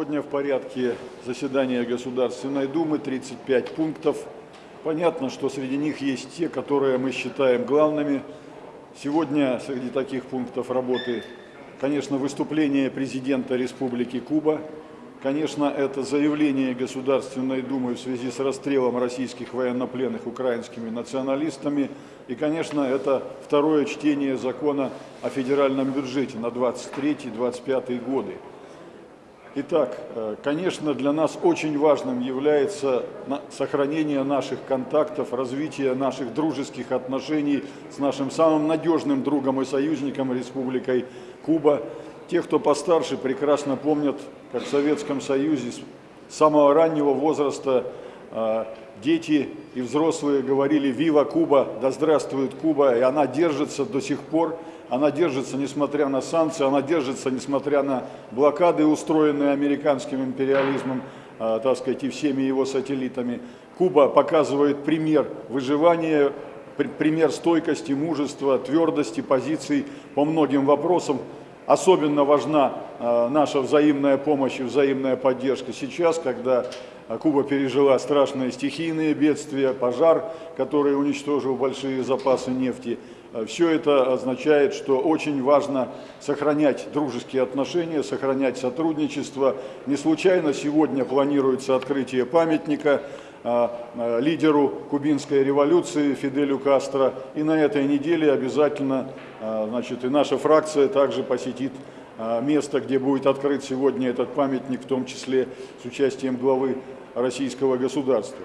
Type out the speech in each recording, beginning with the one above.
Сегодня в порядке заседания Государственной Думы 35 пунктов. Понятно, что среди них есть те, которые мы считаем главными. Сегодня среди таких пунктов работы, конечно, выступление президента Республики Куба. Конечно, это заявление Государственной Думы в связи с расстрелом российских военнопленных украинскими националистами. И, конечно, это второе чтение закона о федеральном бюджете на 23-25 годы. Итак, э, конечно, для нас очень важным является сохранение наших контактов, развитие наших дружеских отношений с нашим самым надежным другом и союзником Республикой Куба. Те, кто постарше, прекрасно помнят, как в Советском Союзе с самого раннего возраста дети и взрослые говорили «Вива Куба!», «Да здравствует Куба!», и она держится до сих пор. Она держится, несмотря на санкции, она держится, несмотря на блокады, устроенные американским империализмом, э, так сказать, и всеми его сателлитами. Куба показывает пример выживания, пример стойкости, мужества, твердости позиций по многим вопросам. Особенно важна э, наша взаимная помощь и взаимная поддержка сейчас, когда Куба пережила страшные стихийные бедствия, пожар, который уничтожил большие запасы нефти. Э, Все это означает, что очень важно сохранять дружеские отношения, сохранять сотрудничество. Не случайно сегодня планируется открытие памятника э, лидеру кубинской революции Фиделю Кастро. И на этой неделе обязательно значит, и наша фракция также посетит место, где будет открыт сегодня этот памятник, в том числе с участием главы российского государства.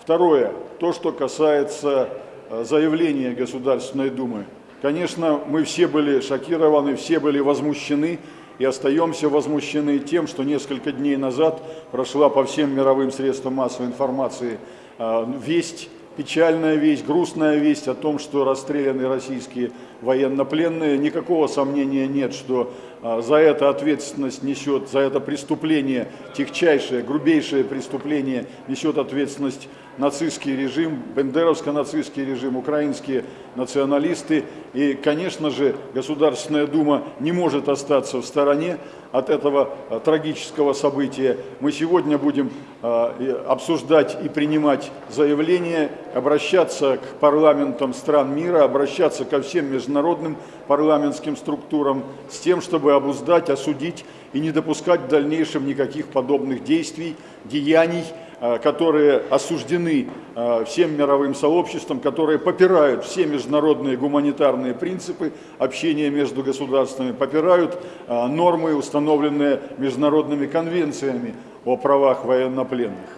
Второе, то, что касается Э, заявление Государственной Думы. Конечно, мы все были шокированы, все были возмущены и остаемся возмущены тем, что несколько дней назад прошла по всем мировым средствам массовой информации э, весть, печальная весть, грустная весть о том, что расстреляны российские военнопленные. Никакого сомнения нет, что за это ответственность несет, за это преступление, техчайшее, грубейшее преступление несет ответственность нацистский режим, бендеровско-нацистский режим, украинские националисты. И, конечно же, Государственная Дума не может остаться в стороне от этого а, трагического события. Мы сегодня будем а, обсуждать и принимать заявления, обращаться к парламентам стран мира, обращаться ко всем международным парламентским структурам с тем, чтобы обуздать, осудить и не допускать в дальнейшем никаких подобных действий, деяний, Э, которые осуждены э, всем мировым сообществом, которые попирают все международные гуманитарные принципы общения между государствами, попирают э, нормы, установленные международными конвенциями о правах военнопленных.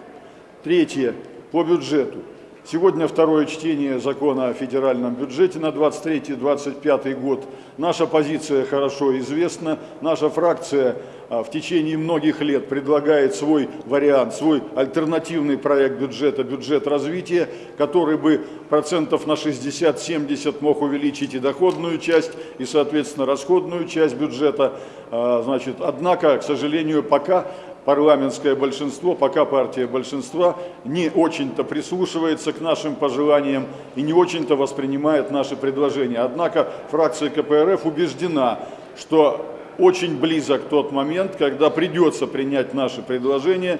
Третье. По бюджету. Сегодня второе чтение закона о федеральном бюджете на 23-25 год. Наша позиция хорошо известна. Наша фракция а, в течение многих лет предлагает свой вариант, свой альтернативный проект бюджета, бюджет развития, который бы процентов на 60-70 мог увеличить и доходную часть, и, соответственно, расходную часть бюджета. А, значит, однако, к сожалению, пока парламентское большинство, пока партия большинства не очень-то прислушивается к нашим пожеланиям и не очень-то воспринимает наши предложения. Однако фракция КПРФ убеждена, что очень близок тот момент, когда придется принять наши предложения,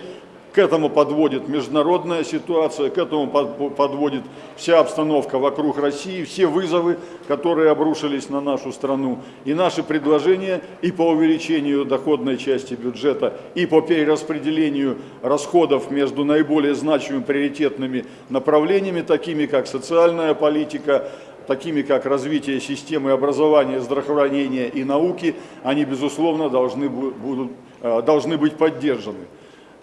к этому подводит международная ситуация, к этому подводит вся обстановка вокруг России, все вызовы, которые обрушились на нашу страну. И наши предложения и по увеличению доходной части бюджета, и по перераспределению расходов между наиболее значимыми приоритетными направлениями, такими как социальная политика, такими как развитие системы образования, здравоохранения и науки, они, безусловно, должны, будут, э, должны быть поддержаны.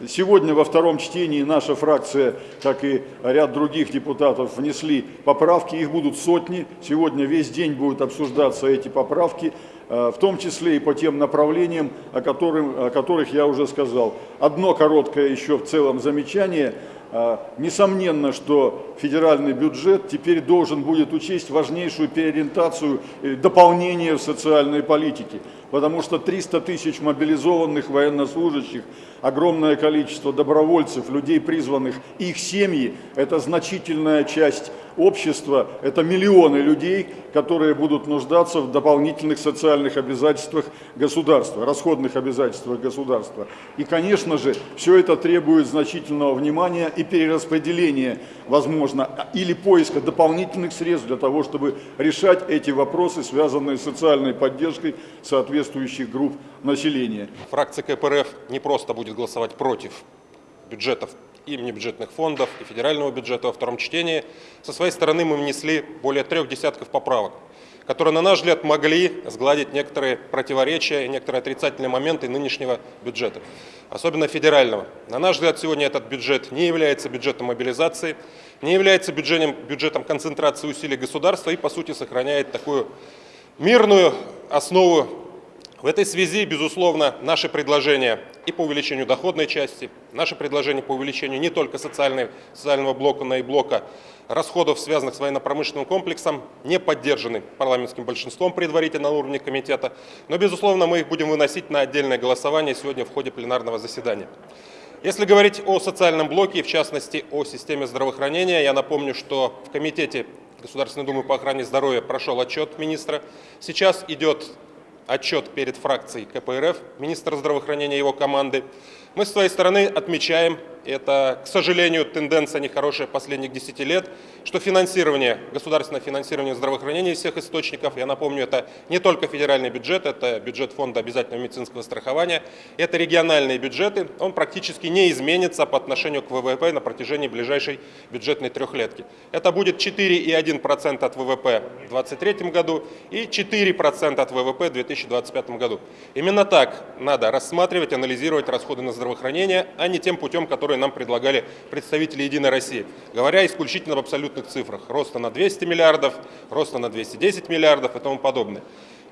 Сегодня во втором чтении наша фракция, как и ряд других депутатов, внесли поправки, их будут сотни. Сегодня весь день будут обсуждаться эти поправки, э, в том числе и по тем направлениям, о, которым, о которых я уже сказал. Одно короткое еще в целом замечание. Э, несомненно, что федеральный бюджет теперь должен будет учесть важнейшую переориентацию, дополнение в социальной политике. Потому что 300 тысяч мобилизованных военнослужащих, огромное количество добровольцев, людей призванных, их семьи – это значительная часть общества, это миллионы людей, которые будут нуждаться в дополнительных социальных обязательствах государства, расходных обязательствах государства. И, конечно же, все это требует значительного внимания и перераспределения, возможно, или поиска дополнительных средств для того, чтобы решать эти вопросы, связанные с социальной поддержкой соответствующих групп населения. Фракция КПРФ не просто будет голосовать против бюджетов и внебюджетных фондов, и федерального бюджета во втором чтении. Со своей стороны мы внесли более трех десятков поправок, которые, на наш взгляд, могли сгладить некоторые противоречия и некоторые отрицательные моменты нынешнего бюджета, особенно федерального. На наш взгляд, сегодня этот бюджет не является бюджетом мобилизации, не является бюджетом, бюджетом концентрации усилий государства и, по сути, сохраняет такую мирную основу в этой связи, безусловно, наши предложения и по увеличению доходной части, наши предложения по увеличению не только социального блока, но и блока расходов, связанных с военно-промышленным комплексом, не поддержаны парламентским большинством предварительно на уровне комитета, но, безусловно, мы их будем выносить на отдельное голосование сегодня в ходе пленарного заседания. Если говорить о социальном блоке, в частности о системе здравоохранения, я напомню, что в Комитете Государственной Думы по охране здоровья прошел отчет министра. Сейчас идет отчет перед фракцией КПРФ, министра здравоохранения и его команды. Мы с своей стороны отмечаем это, к сожалению, тенденция нехорошая последних 10 лет, что финансирование, государственное финансирование здравоохранения из всех источников, я напомню, это не только федеральный бюджет, это бюджет фонда обязательного медицинского страхования, это региональные бюджеты, он практически не изменится по отношению к ВВП на протяжении ближайшей бюджетной трехлетки. Это будет 4,1% от ВВП в 2023 году и 4% от ВВП в 2025 году. Именно так надо рассматривать, анализировать расходы на здравоохранение, а не тем путем, который которые нам предлагали представители «Единой России», говоря исключительно в абсолютных цифрах. Роста на 200 миллиардов, роста на 210 миллиардов и тому подобное.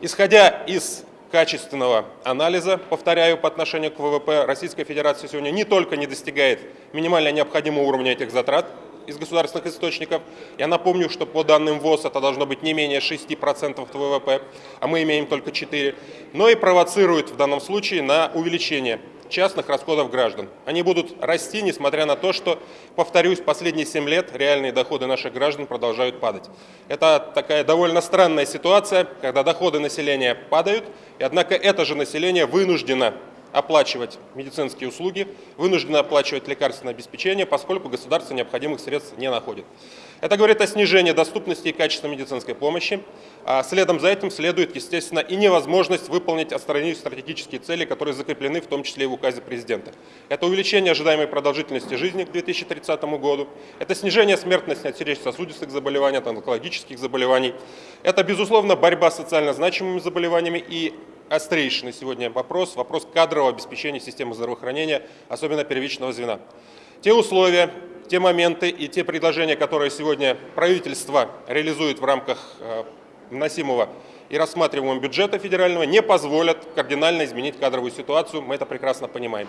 Исходя из качественного анализа, повторяю, по отношению к ВВП, Российская Федерация сегодня не только не достигает минимально необходимого уровня этих затрат из государственных источников. Я напомню, что по данным ВОЗ это должно быть не менее 6% от ВВП, а мы имеем только 4%, но и провоцирует в данном случае на увеличение частных расходов граждан. Они будут расти, несмотря на то, что, повторюсь, последние 7 лет реальные доходы наших граждан продолжают падать. Это такая довольно странная ситуация, когда доходы населения падают, и однако это же население вынуждено оплачивать медицинские услуги, вынуждены оплачивать лекарственное обеспечение, поскольку государство необходимых средств не находит. Это говорит о снижении доступности и качества медицинской помощи. А следом за этим следует, естественно, и невозможность выполнить остальные стратегические цели, которые закреплены в том числе и в указе президента. Это увеличение ожидаемой продолжительности жизни к 2030 году, это снижение смертности от сердечно-сосудистых заболеваний, от онкологических заболеваний, это, безусловно, борьба с социально значимыми заболеваниями и острейший на сегодня вопрос, вопрос кадрового обеспечения системы здравоохранения, особенно первичного звена. Те условия, те моменты и те предложения, которые сегодня правительство реализует в рамках э, вносимого и рассматриваемого бюджета федерального, не позволят кардинально изменить кадровую ситуацию, мы это прекрасно понимаем.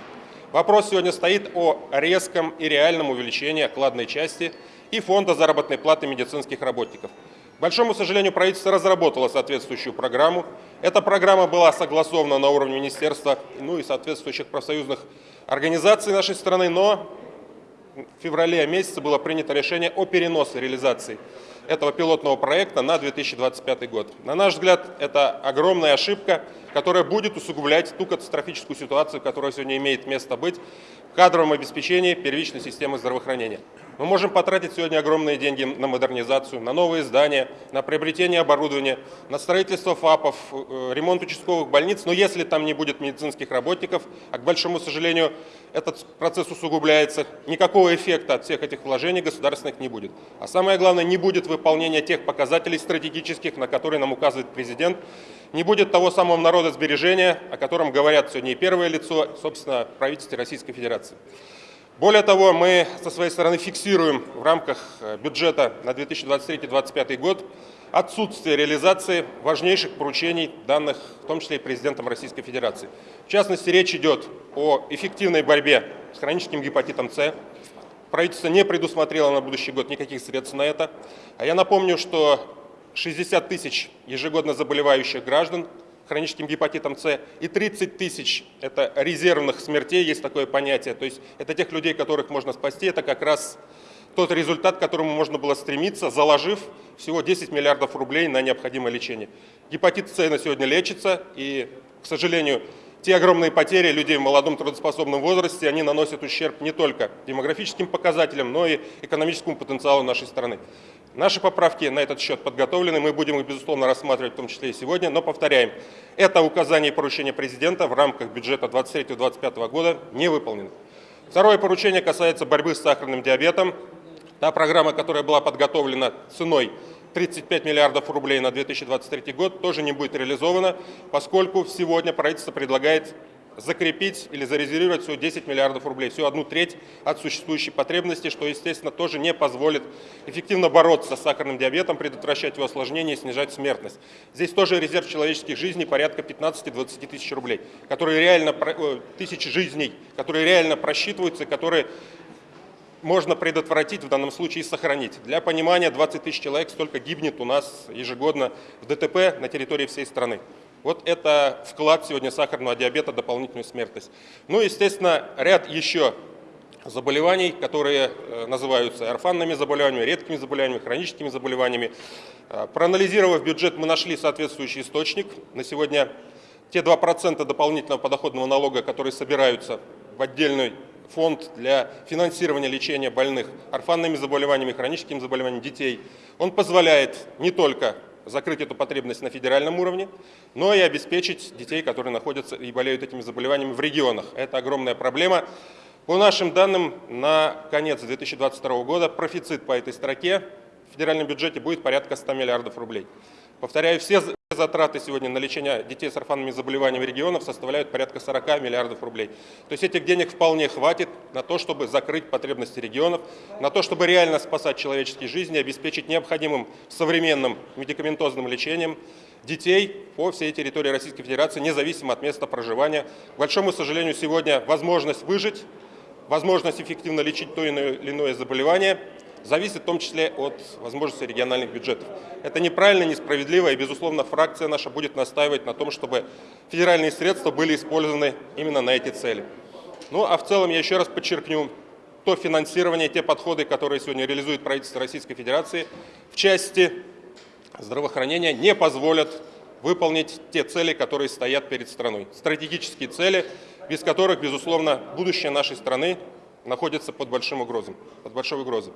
Вопрос сегодня стоит о резком и реальном увеличении окладной части и фонда заработной платы медицинских работников большому сожалению, правительство разработало соответствующую программу. Эта программа была согласована на уровне министерства, ну и соответствующих профсоюзных организаций нашей страны, но в феврале месяце было принято решение о переносе реализации этого пилотного проекта на 2025 год. На наш взгляд, это огромная ошибка, которая будет усугублять ту катастрофическую ситуацию, которая сегодня имеет место быть в кадровом обеспечении первичной системы здравоохранения. Мы можем потратить сегодня огромные деньги на модернизацию, на новые здания, на приобретение оборудования, на строительство ФАПов, э, ремонт участковых больниц, но если там не будет медицинских работников, а к большому сожалению этот процесс усугубляется, никакого эффекта от всех этих вложений государственных не будет. А самое главное, не будет выполнения тех показателей стратегических, на которые нам указывает президент, не будет того самого народосбережения, о котором говорят сегодня и первое лицо, собственно, правительство Российской Федерации. Более того, мы со своей стороны фиксируем в рамках э, бюджета на 2023-2025 год отсутствие реализации важнейших поручений, данных в том числе и президентом Российской Федерации. В частности, речь идет о эффективной борьбе с хроническим гепатитом С. Правительство не предусмотрело на будущий год никаких средств на это. А я напомню, что 60 тысяч ежегодно заболевающих граждан хроническим гепатитом С, и 30 тысяч – это резервных смертей, есть такое понятие. То есть это тех людей, которых можно спасти, это как раз тот результат, к которому можно было стремиться, заложив всего 10 миллиардов рублей на необходимое лечение. Гепатит С на сегодня лечится, и, к сожалению, те огромные потери людей в молодом трудоспособном возрасте, они наносят ущерб не только демографическим показателям, но и экономическому потенциалу нашей страны. Наши поправки на этот счет подготовлены, мы будем их, безусловно, рассматривать в том числе и сегодня, но повторяем, это указание и поручение президента в рамках бюджета 2023-2025 года не выполнено. Второе поручение касается борьбы с сахарным диабетом. Та программа, которая была подготовлена ценой 35 миллиардов рублей на 2023 год, тоже не будет реализована, поскольку сегодня правительство предлагает закрепить или зарезервировать всего 10 миллиардов рублей, всего одну треть от существующей потребности, что, естественно, тоже не позволит эффективно бороться с сахарным диабетом, предотвращать его осложнения и снижать смертность. Здесь тоже резерв человеческих жизней порядка 15-20 тысяч рублей, которые реально, тысячи жизней, которые реально просчитываются, которые можно предотвратить, в данном случае сохранить. Для понимания, 20 тысяч человек столько гибнет у нас ежегодно в ДТП на территории всей страны. Вот это вклад сегодня сахарного диабета, дополнительную смертность. Ну, естественно, ряд еще заболеваний, которые э, называются орфанными заболеваниями, редкими заболеваниями, хроническими заболеваниями. Э, проанализировав бюджет, мы нашли соответствующий источник. На сегодня те 2% дополнительного подоходного налога, которые собираются в отдельный фонд для финансирования лечения больных орфанными заболеваниями, хроническими заболеваниями детей. Он позволяет не только закрыть эту потребность на федеральном уровне, но и обеспечить детей, которые находятся и болеют этими заболеваниями в регионах. Это огромная проблема. По нашим данным, на конец 2022 года профицит по этой строке в федеральном бюджете будет порядка 100 миллиардов рублей. Повторяю, все затраты сегодня на лечение детей с орфанными заболеваниями регионов составляют порядка 40 миллиардов рублей. То есть этих денег вполне хватит на то, чтобы закрыть потребности регионов, на то, чтобы реально спасать человеческие жизни, обеспечить необходимым современным медикаментозным лечением детей по всей территории Российской Федерации, независимо от места проживания. К большому сожалению, сегодня возможность выжить, возможность эффективно лечить то или иное заболевание зависит в том числе от возможности региональных бюджетов. Это неправильно, несправедливо, и, безусловно, фракция наша будет настаивать на том, чтобы федеральные средства были использованы именно на эти цели. Ну, а в целом я еще раз подчеркну, то финансирование, те подходы, которые сегодня реализует правительство Российской Федерации в части здравоохранения, не позволят выполнить те цели, которые стоят перед страной. Стратегические цели, без которых, безусловно, будущее нашей страны находится под большим угрозой. Под большой угрозой.